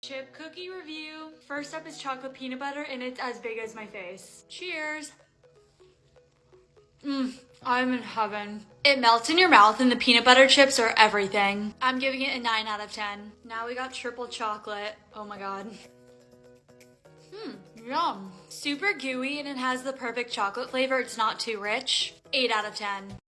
Chip cookie review. First up is chocolate peanut butter and it's as big as my face. Cheers. Mmm, I'm in heaven. It melts in your mouth and the peanut butter chips are everything. I'm giving it a 9 out of 10. Now we got triple chocolate. Oh my god. Hmm, yum. Super gooey and it has the perfect chocolate flavor. It's not too rich. 8 out of 10.